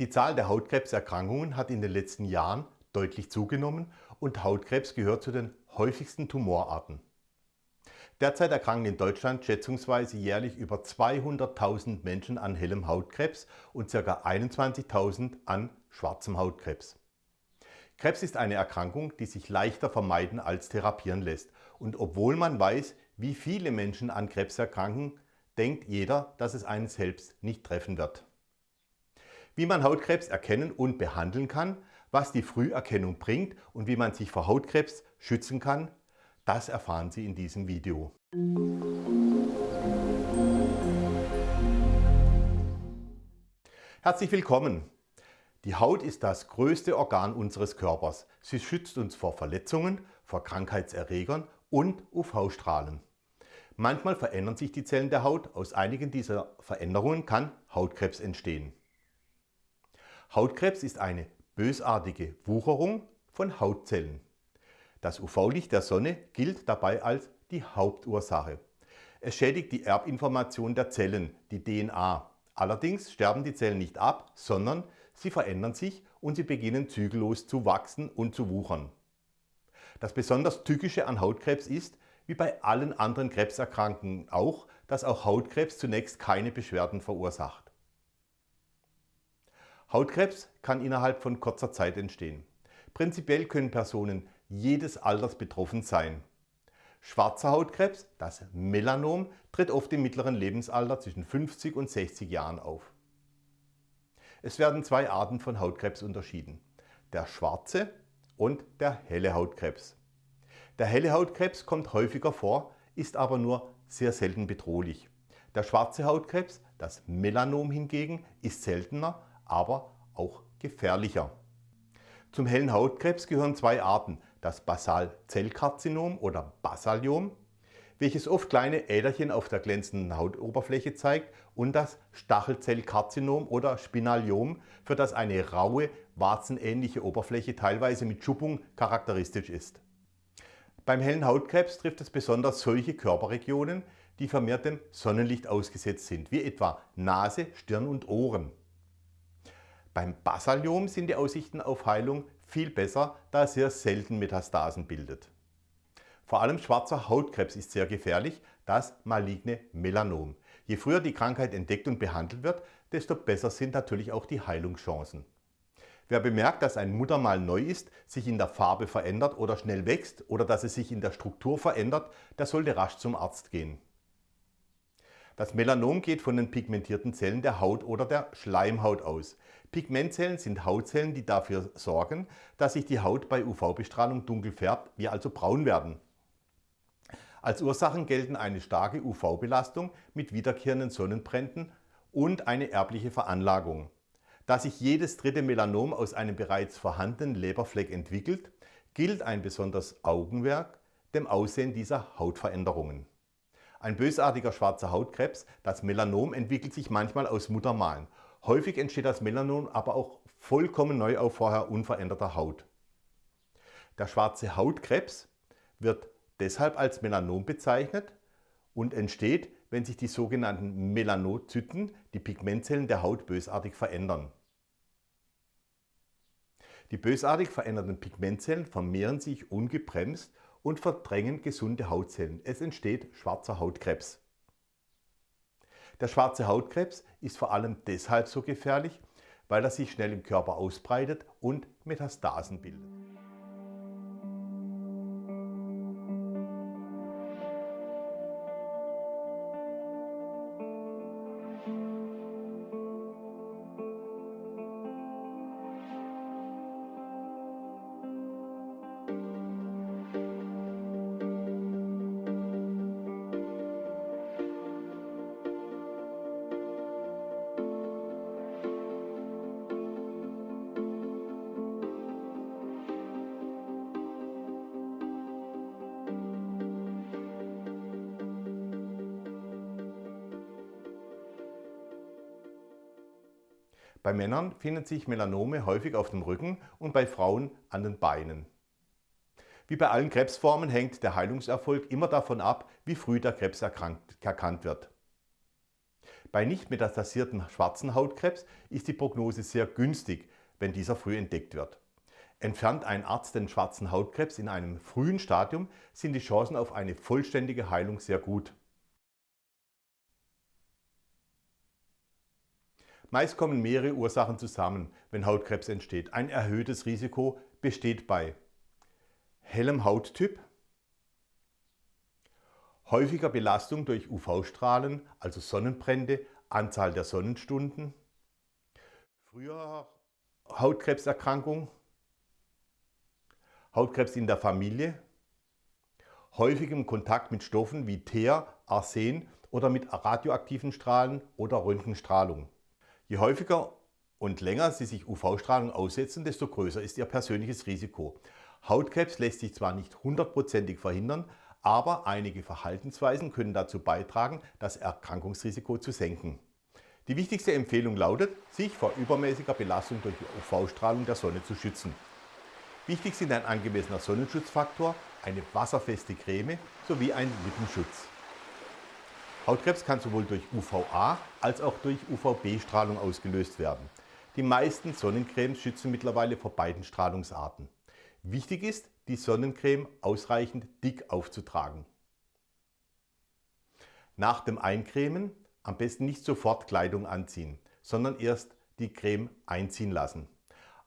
Die Zahl der Hautkrebserkrankungen hat in den letzten Jahren deutlich zugenommen und Hautkrebs gehört zu den häufigsten Tumorarten. Derzeit erkranken in Deutschland schätzungsweise jährlich über 200.000 Menschen an hellem Hautkrebs und ca. 21.000 an schwarzem Hautkrebs. Krebs ist eine Erkrankung, die sich leichter vermeiden als therapieren lässt. Und obwohl man weiß, wie viele Menschen an Krebs erkranken, denkt jeder, dass es einen selbst nicht treffen wird. Wie man Hautkrebs erkennen und behandeln kann, was die Früherkennung bringt und wie man sich vor Hautkrebs schützen kann, das erfahren Sie in diesem Video. Herzlich willkommen! Die Haut ist das größte Organ unseres Körpers. Sie schützt uns vor Verletzungen, vor Krankheitserregern und UV-Strahlen. Manchmal verändern sich die Zellen der Haut. Aus einigen dieser Veränderungen kann Hautkrebs entstehen. Hautkrebs ist eine bösartige Wucherung von Hautzellen. Das UV-Licht der Sonne gilt dabei als die Hauptursache. Es schädigt die Erbinformation der Zellen, die DNA. Allerdings sterben die Zellen nicht ab, sondern sie verändern sich und sie beginnen zügellos zu wachsen und zu wuchern. Das besonders Tückische an Hautkrebs ist, wie bei allen anderen Krebserkrankungen auch, dass auch Hautkrebs zunächst keine Beschwerden verursacht. Hautkrebs kann innerhalb von kurzer Zeit entstehen. Prinzipiell können Personen jedes Alters betroffen sein. Schwarzer Hautkrebs, das Melanom, tritt oft im mittleren Lebensalter zwischen 50 und 60 Jahren auf. Es werden zwei Arten von Hautkrebs unterschieden. Der schwarze und der helle Hautkrebs. Der helle Hautkrebs kommt häufiger vor, ist aber nur sehr selten bedrohlich. Der schwarze Hautkrebs, das Melanom hingegen, ist seltener, aber auch gefährlicher. Zum hellen Hautkrebs gehören zwei Arten, das Basalzellkarzinom oder Basaliom, welches oft kleine Äderchen auf der glänzenden Hautoberfläche zeigt und das Stachelzellkarzinom oder Spinaliom, für das eine raue, warzenähnliche Oberfläche teilweise mit Schuppung charakteristisch ist. Beim hellen Hautkrebs trifft es besonders solche Körperregionen, die vermehrt dem Sonnenlicht ausgesetzt sind, wie etwa Nase, Stirn und Ohren. Beim Basaliom sind die Aussichten auf Heilung viel besser, da es sehr selten Metastasen bildet. Vor allem schwarzer Hautkrebs ist sehr gefährlich, das maligne Melanom. Je früher die Krankheit entdeckt und behandelt wird, desto besser sind natürlich auch die Heilungschancen. Wer bemerkt, dass ein Muttermal neu ist, sich in der Farbe verändert oder schnell wächst oder dass es sich in der Struktur verändert, der sollte rasch zum Arzt gehen. Das Melanom geht von den pigmentierten Zellen der Haut oder der Schleimhaut aus. Pigmentzellen sind Hautzellen, die dafür sorgen, dass sich die Haut bei UV-Bestrahlung dunkel färbt, wir also braun werden. Als Ursachen gelten eine starke UV-Belastung mit wiederkehrenden Sonnenbränden und eine erbliche Veranlagung. Da sich jedes dritte Melanom aus einem bereits vorhandenen Leberfleck entwickelt, gilt ein besonderes Augenwerk dem Aussehen dieser Hautveränderungen. Ein bösartiger schwarzer Hautkrebs, das Melanom, entwickelt sich manchmal aus Muttermalen. Häufig entsteht das Melanom aber auch vollkommen neu auf vorher unveränderter Haut. Der schwarze Hautkrebs wird deshalb als Melanom bezeichnet und entsteht, wenn sich die sogenannten Melanozyten, die Pigmentzellen der Haut, bösartig verändern. Die bösartig veränderten Pigmentzellen vermehren sich ungebremst und verdrängen gesunde Hautzellen. Es entsteht schwarzer Hautkrebs. Der schwarze Hautkrebs ist vor allem deshalb so gefährlich, weil er sich schnell im Körper ausbreitet und Metastasen bildet. Bei Männern finden sich Melanome häufig auf dem Rücken und bei Frauen an den Beinen. Wie bei allen Krebsformen hängt der Heilungserfolg immer davon ab, wie früh der Krebs erkannt wird. Bei nicht metastasierten schwarzen Hautkrebs ist die Prognose sehr günstig, wenn dieser früh entdeckt wird. Entfernt ein Arzt den schwarzen Hautkrebs in einem frühen Stadium, sind die Chancen auf eine vollständige Heilung sehr gut. Meist kommen mehrere Ursachen zusammen, wenn Hautkrebs entsteht. Ein erhöhtes Risiko besteht bei hellem Hauttyp, häufiger Belastung durch UV-Strahlen, also Sonnenbrände, Anzahl der Sonnenstunden, früher Hautkrebserkrankung, Hautkrebs in der Familie, häufigem Kontakt mit Stoffen wie Teer, Arsen oder mit radioaktiven Strahlen oder Röntgenstrahlung. Je häufiger und länger Sie sich UV-Strahlung aussetzen, desto größer ist Ihr persönliches Risiko. Hautkrebs lässt sich zwar nicht hundertprozentig verhindern, aber einige Verhaltensweisen können dazu beitragen, das Erkrankungsrisiko zu senken. Die wichtigste Empfehlung lautet, sich vor übermäßiger Belastung durch die UV-Strahlung der Sonne zu schützen. Wichtig sind ein angemessener Sonnenschutzfaktor, eine wasserfeste Creme sowie ein Lippenschutz. Hautkrebs kann sowohl durch UVA als auch durch UVB-Strahlung ausgelöst werden. Die meisten Sonnencremes schützen mittlerweile vor beiden Strahlungsarten. Wichtig ist, die Sonnencreme ausreichend dick aufzutragen. Nach dem Eincremen am besten nicht sofort Kleidung anziehen, sondern erst die Creme einziehen lassen.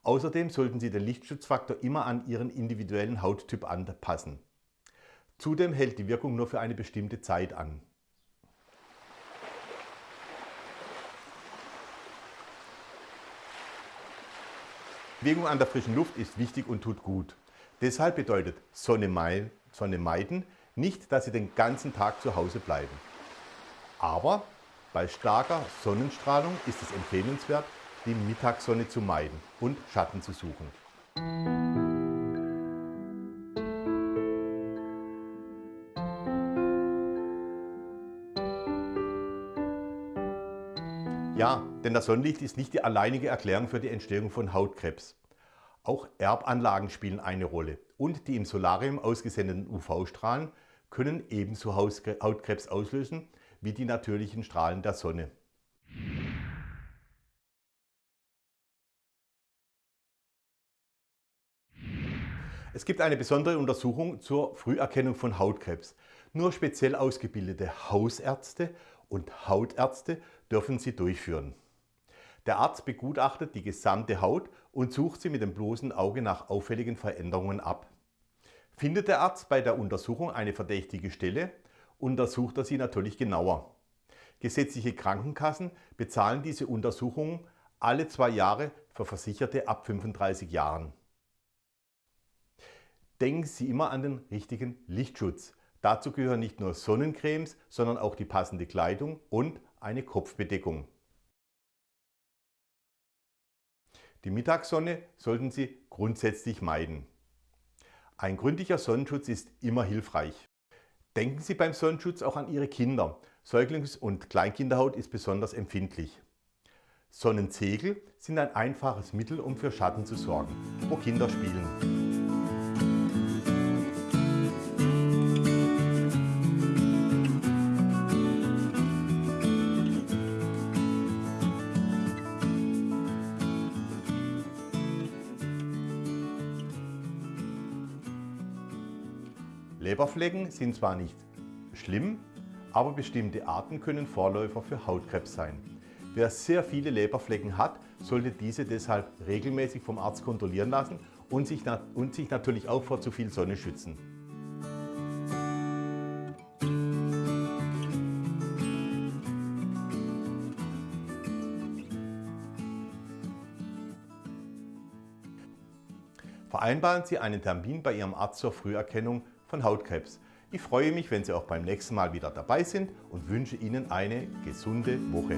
Außerdem sollten Sie den Lichtschutzfaktor immer an Ihren individuellen Hauttyp anpassen. Zudem hält die Wirkung nur für eine bestimmte Zeit an. Bewegung an der frischen Luft ist wichtig und tut gut. Deshalb bedeutet Sonne, meiden nicht, dass Sie den ganzen Tag zu Hause bleiben. Aber bei starker Sonnenstrahlung ist es empfehlenswert, die Mittagssonne zu meiden und Schatten zu suchen. Ja, denn das Sonnenlicht ist nicht die alleinige Erklärung für die Entstehung von Hautkrebs. Auch Erbanlagen spielen eine Rolle und die im Solarium ausgesendeten UV-Strahlen können ebenso Hautkrebs auslösen wie die natürlichen Strahlen der Sonne. Es gibt eine besondere Untersuchung zur Früherkennung von Hautkrebs. Nur speziell ausgebildete Hausärzte und Hautärzte dürfen sie durchführen. Der Arzt begutachtet die gesamte Haut und sucht sie mit dem bloßen Auge nach auffälligen Veränderungen ab. Findet der Arzt bei der Untersuchung eine verdächtige Stelle, untersucht er sie natürlich genauer. Gesetzliche Krankenkassen bezahlen diese Untersuchungen alle zwei Jahre für Versicherte ab 35 Jahren. Denken Sie immer an den richtigen Lichtschutz. Dazu gehören nicht nur Sonnencremes, sondern auch die passende Kleidung und eine Kopfbedeckung. Die Mittagssonne sollten Sie grundsätzlich meiden. Ein gründlicher Sonnenschutz ist immer hilfreich. Denken Sie beim Sonnenschutz auch an Ihre Kinder. Säuglings- und Kleinkinderhaut ist besonders empfindlich. Sonnenzegel sind ein einfaches Mittel, um für Schatten zu sorgen, wo Kinder spielen. Leberflecken sind zwar nicht schlimm, aber bestimmte Arten können Vorläufer für Hautkrebs sein. Wer sehr viele Leberflecken hat, sollte diese deshalb regelmäßig vom Arzt kontrollieren lassen und sich, und sich natürlich auch vor zu viel Sonne schützen. Vereinbaren Sie einen Termin bei Ihrem Arzt zur Früherkennung von Hautkrebs. Ich freue mich, wenn Sie auch beim nächsten Mal wieder dabei sind und wünsche Ihnen eine gesunde Woche.